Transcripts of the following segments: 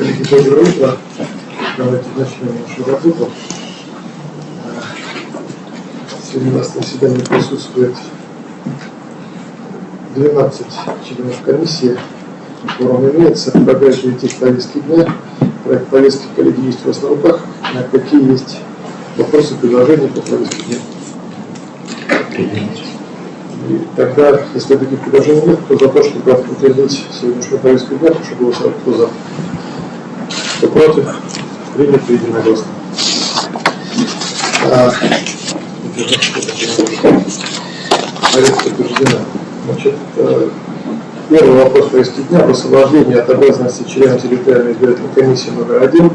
Коллеги, доброе утро. Давайте начнем нашу работу. Сегодня у нас на заседании присутствует 12 членов комиссии. Форум имеется. Предлагаю перейти к повестке дня. Проект повестки коллеги есть у вас на руках. А Какие есть вопросы, предложения по повестке дня? И тогда, если таких предложений нет, то за то, чтобы утвердить сегодняшнюю повестку дня, прошу голосовать. Кто за? Кто против? Принято единогласно. А, Повестка утверждена. Значит, э, первый вопрос повестки дня об освобождении от обязанности члена территориальной избирательной комиссии номер один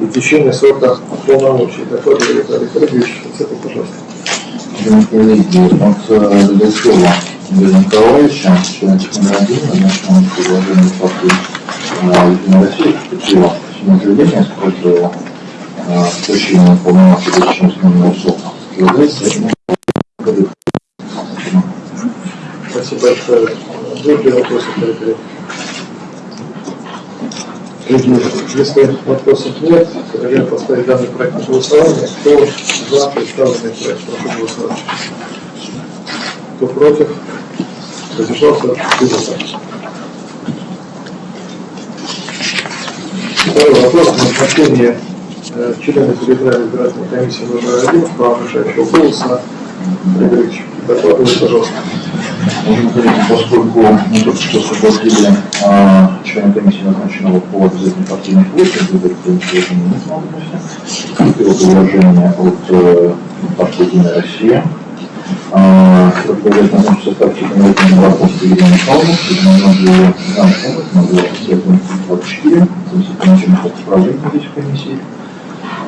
и течение срока полномочий. Докладывает Виталий Федорович. Это, пожалуйста. Уважаемые коллеги, от Ледачева Игоря Николаевича, член номер один, назначенного предложением партии Единой России, поступило письмо заявление с просьбой полномочий до течения срока. Предлагается Спасибо большое. Вопросы? Если вопросов нет, предлагаю поставить данный проект на голосование. Кто за представленный проект, прошу голосовать. Кто против? Задержался? Принято. Второй вопрос. Назначение э, члена территориальной избирательной комиссии номер один, право решающего голоса. Григорьевич, докладывайте, пожалуйста. Говорить, поскольку мы только что освободили а, члена комиссии, назначенного по обязательной партийной квоте, выборы предложения нет возможности. Его предложение от э, партии «Единая Россия». А, Предлагает назначить состав Чеканова Варковской Елены Михайловны, Единой Замковой, Могла Светлана 24, заместитель начальника управления здесь в комиссии.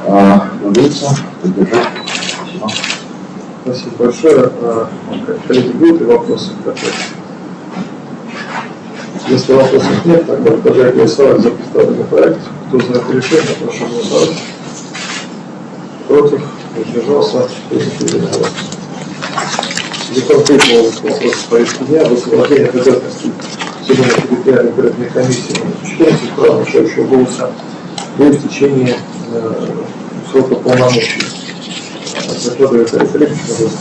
Предлагается поддержать. Спасибо. Спасибо большое. Коллеги, будут ли вопросы? Если вопросов нет, тогда предлагаю голосовать за представленный проект. Кто это решение, прошу голосовать. Против? Воздержался? Принято единогласно. Для конкретного вопроса повестки дня об освобождении от обязанностей члена территориальной избирательной комиссии номер 14 права решающего голоса до истечения э, срока полномочий. Закладывает Олег Олегович, пожалуйста.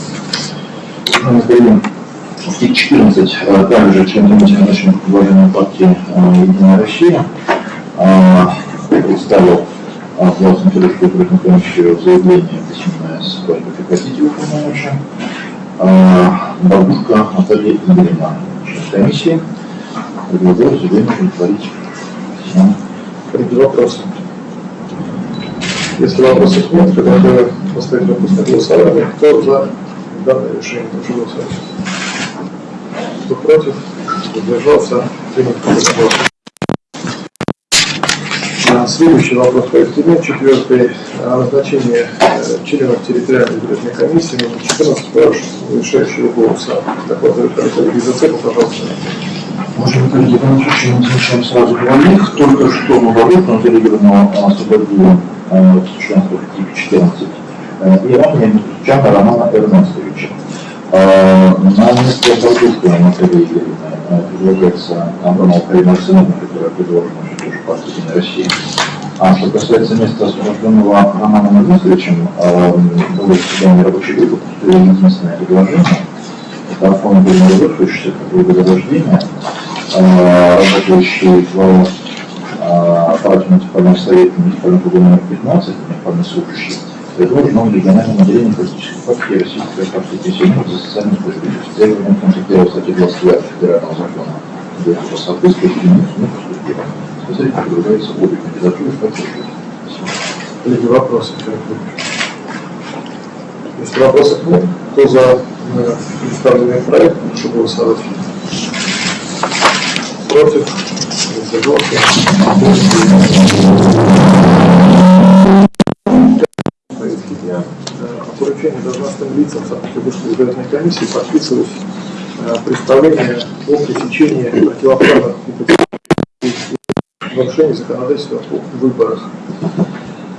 И 14, а также член комиссии назначенных предложением партии а, «Единая Россия» а, представил властным Федоровскую избирательную комиссию заявление письменное с просьбой прекратить его полномочия. Бабушка Наталья Игоревна, член комиссии, предлагаю заявление удовлетворить. Спасибо. Коллеги, вопросы? Если вопросов нет, предлагаю поставить вопрос на голосование. Кто за данное решение? Прошу голосовать. Кто против? Воздержался? Принято. А, Следующий вопрос повестки дня, четвертый, э, членов территориальной избирательной комиссии номер 14 по решающего голоса. Докладывает коллеги Зацепа, пожалуйста. Можем коллеги, в данном случае мы начнем сразу говорить. Только что мы освободили э, от членства в типе 14. Э, И ранее Чана Романа Эрнестовича. Э, На место Натальи Игоревны э, предлагается Абрамова Карина Арсеновна, которая предложена партии «Единая Россия». А что касается места освобожденного Романом Эрнестовичем, э, было заседание рабочей группы, поступило единственное предложение. Это Афон Гульмаров, 62 года рождения, э, работающий в аппарате муниципального совета муниципального круга номер 15, муниципальный служащий, предложен новым региональным отделением политической партии Российской партии пенсионеров за социальную справедливость. С требованием пункта 1 статьи 29 федерального закона о поступило. Специалист предлагается обе кандидатуры поддерживать. Спасибо. Коллеги, вопросы? Если вопросов нет, кто за э, представленный проект, прошу голосовать. Против? Воздержался? Повестки дня. Поручение должностным лицам Санкт-Петербургской избирательной комиссии подписывать э, представление о пресечении противоправных и нарушений законодательства о выборах.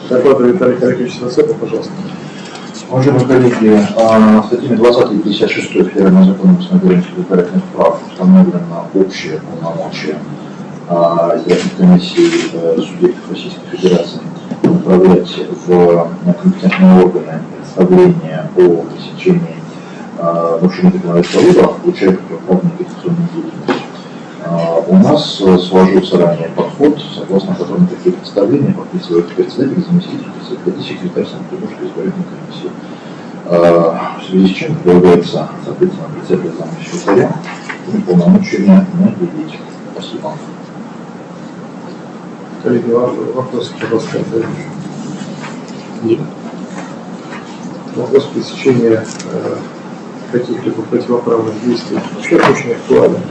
Докладывает Виталий Каракович Сацепов, пожалуйста. Уважаемые коллеги, статьями 20 и 56 Федерального закона о установлении избирательных прав установлено общее полномочие а, избирательных комиссий э, субъектов Российской Федерации направлять в на компетентные органы представления о пресечении э, нарушения законодательства о выборах, включая противоправную агитационную деятельность. У нас э, сложился ранее подход, согласно которому такие представления подписывают председатель, заместитель председателя секретарь Санкт-Петербургской избирательной комиссии. А, В связи с чем предлагается, соответственно, председателя заместителя полномочиями наделить. Спасибо. Коллеги, вопросы, пожалуйста. Нет. Вопрос пресечения э, каких-либо противоправных действий вообще очень актуален.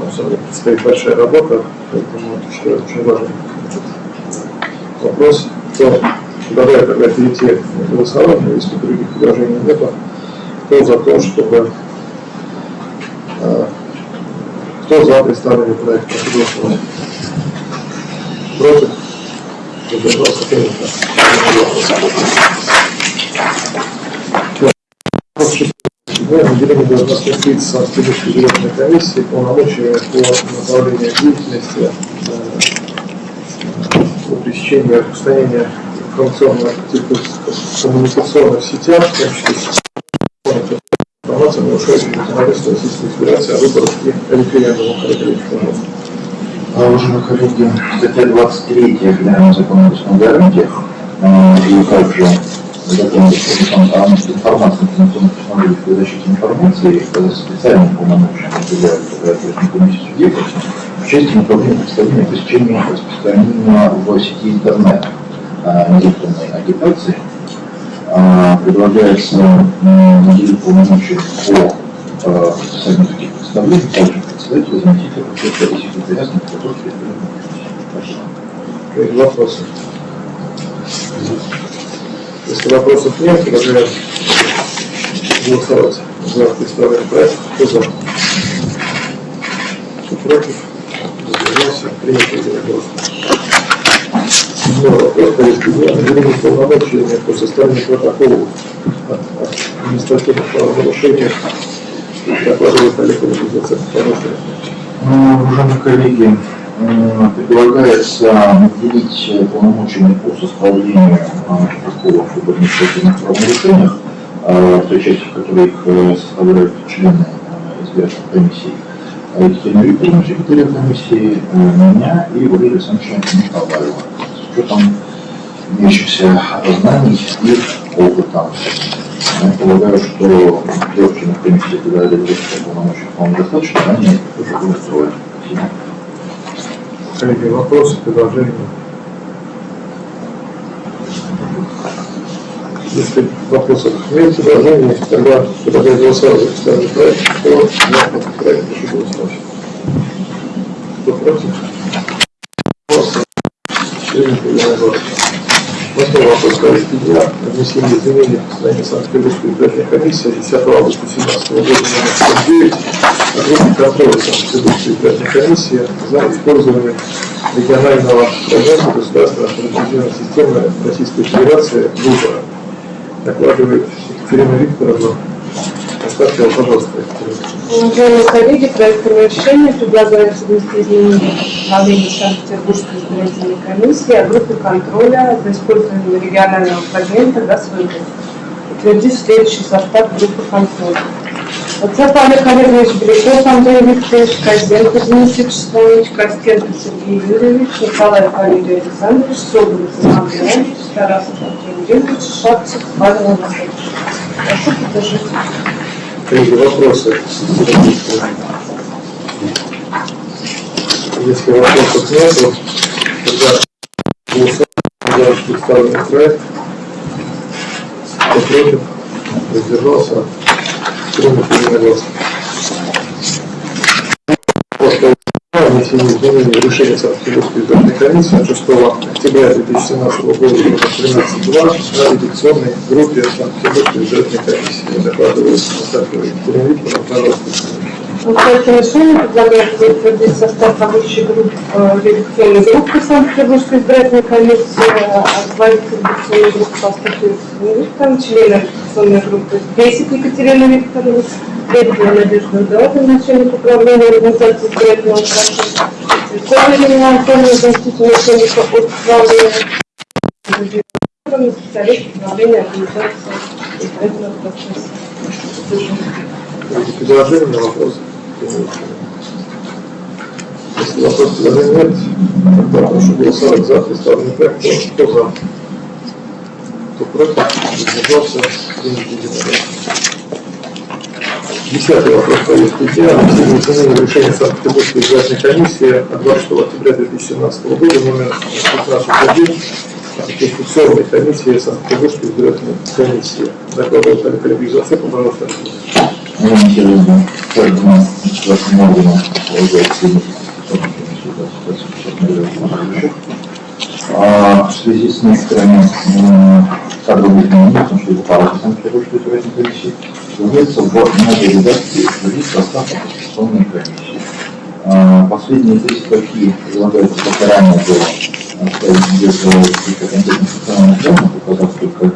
Ну, самом деле предстоит большая работа, поэтому считаю очень важным этот вопрос. Кто, давай тогда перейти к голосованию, если других предложений нет, кто за то, чтобы э, кто за представленный проект, прошу голосовать. Против? Воздержался принято. Седьмое. Наделение должностных лиц Санкт-Петербургской избирательной комиссии полномочия по направлению деятельности э, по пресечению распространения информационных коммуникационных сетях, в том числе информация, нарушающая законодательство Российской Федерации о выборах и референдумах. Пожалуйста. А, Уважаемые коллеги, статья 23 Федерального закона о государственных гарантиях э, и также закон о информации информационных технологий информации э, специальным полномочиям определяют избирательную комиссию в части направления представления распространения в сети интернет незаконной агитации. Предлагается наделить полномочия по специальным таких представлений, также председателя, заместителя, секретаря комиссии. Спасибо. Коллеги, вопросы? Если вопросов нет, предлагаю голосовать за представленный проект. Кто за? Кто против? Воздержался? Принято единогласно. Седьмой вопрос. Повестки дня. Наделение полномочиями по составлению протоколов о административных правонарушениях. Докладывает Олег Организация Пожалуйста. Ну, Уважаемые коллеги, предлагается наделить э, полномочиями по составлению а, протоколов об административных правонарушениях, в той части, в которой их э, составляют члены э, избирательной комиссии, а, Екатерина Викторовна, секретаря комиссии, э, меня и Валерия Александровича Николаева. С учетом имеющихся знаний и опыта. Я полагаю, что трех членов комиссии реализации полномочий вполне достаточно, они тоже будут строить. Спасибо. Коллеги, вопросы, предложения? Если вопросов нет, предложений, тогда предлагаю голосовать за представленный проект. Кто за этот проект, прошу голосовать. Кто против? Восьмой вопрос повестки дня. Внесение изменений в постановление Санкт-Петербургской избирательной комиссии 10 августа 2017 года номер 49 контроля Санкт-Петербургской избирательной комиссии за использование регионального программы государственной автоматизированной системы Российской Федерации выбора. Докладывает Екатерина Викторовна. Поставьте его, пожалуйста. Уважаемые коллеги, проектом решения предлагается внести изменения в Санкт-Петербургской избирательной комиссии о группе контроля за использование регионального фрагмента ГАЗ-выбор, утвердив следующий состав группы контроля. Отцов Олег Олегович Беляков Андрей Викторович, Козенко Дмитрий Вячеславович, Костенко Сергей Юрьевич, Николаев Валерий Александрович, Соболев Иван Леонидович, Тарасов Андрей Юрьевич, Шапцев Павел Анатольевич. Прошу поддержать. Коллеги, вопросы? Если вопросов нет, тогда голосуем за представленный проект. Кто против? Воздержался? Принято единогласно. После внесения изменений в решение Санкт-Петербургской избирательной комиссии от 6 октября 2017 года номер 13.2 о редакционной группе Санкт-Петербургской избирательной комиссии. Докладывает Остапова Екатерина Викторовна, проекте решения предлагается утвердить состав рабочей группы, э, редакционной группы Санкт-Петербургской избирательной комиссии, э, руководитель редакционной группы Константин Викторович, члены редакционной группы Бесик Екатерина Викторовна, Лебедева Надежда Эдуардовна, начальник управления организации избирательного процесса, Исследование оформлено значительное количество управления специалист управления организации исправительного процесса. Эти предложения на вопрос. Если вопрос предложений нет, тогда прошу голосовать за представленный проект. Кто за? Кто против? Единогласно. Десятый вопрос повестки дня. В решение Санкт-Петербургской избирательной комиссии от 26 октября 2017 года номер 1501 о конституционной комиссии Санкт-Петербургской избирательной комиссии. Докладывает Олег Олегович Зацепов, пожалуйста. Интересно, каждому вашему органу полагается а в связи с некоторыми кадровыми изменениями, потому что это пара Санкт-Петербургской избирательной комиссии, вводится в новой редакции вводить состав конституционной комиссии. А, Последние три строки излагаются как ранее было оставить где-то каких-то конкретных социальных данных, указав только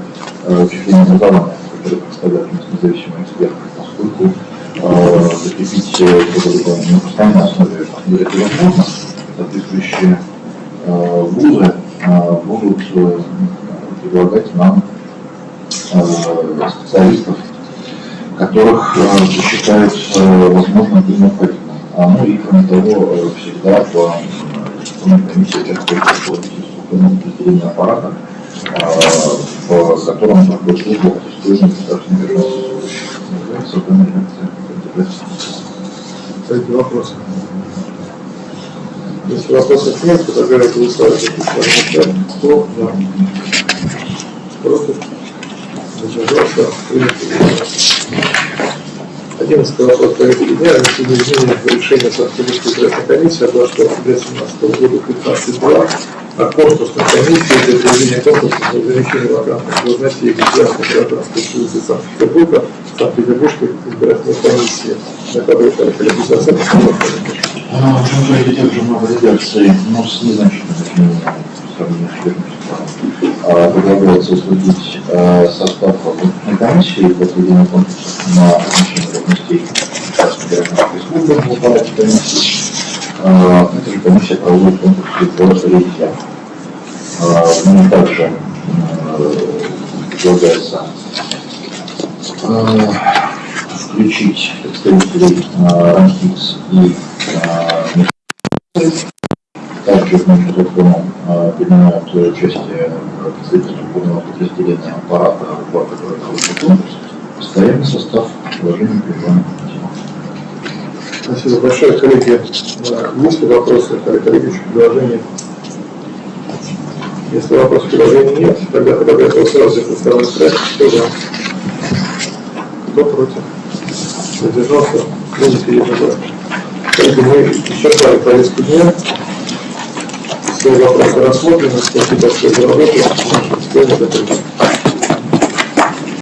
э, числение образования, которые представляют независимые эксперты, поскольку э, закрепить на постоянной основе вряд ли возможно, соответствующие э, вузы будут э, предлагать нам специалистов, которых считают э, возможным и необходимым. А, ну и кроме того, э, всегда по инвестиционной комиссии структурного подразделения аппарата, в котором проходит службу аттестуемый государственный лекция Кстати, вопросы. Если вопросов нет, то за представленный проект. Кто за? Против? Единогласно. Одиннадцатый вопрос повестки дня. Внесение изменений в решение Санкт-Петербургской избирательной комиссии от 26 октября 2017 года 15.2 о конкурсной комиссии для проведения конкурса на замещение вакантных должностей государственного операторской службы Санкт-Петербурга Санкт-Петербургской избирательной комиссии. Накладывает Олег Олегович Зацепов, пожалуйста. А, В общем, же также много редакций, но незначительными по сравнению с составом. А, Предлагается утвердить а, состав конкурсной комиссии для проведения конкурса на размещение должностей Государственной гражданской службы в аппарате комиссии. А, Эта же комиссия проводит конкурсы по. А, В нем также э, предлагается включить э, РАНХИКС и э, также нашем законом э, принимают участие представители структурного подразделения аппарата, в который постоянный состав положения принимаем. Спасибо большое, коллеги. Э, Есть ли вопросы, Олег Олегович, предложения? Если вопросов предложений нет, тогда предлагаю за представленный проект. Кто за? Кто против? Воздержался? Принято единогласно. Коллеги, мы исчерпали повестку дня. Все вопросы рассмотрены. Спасибо большое за работу. Заседание закрыто.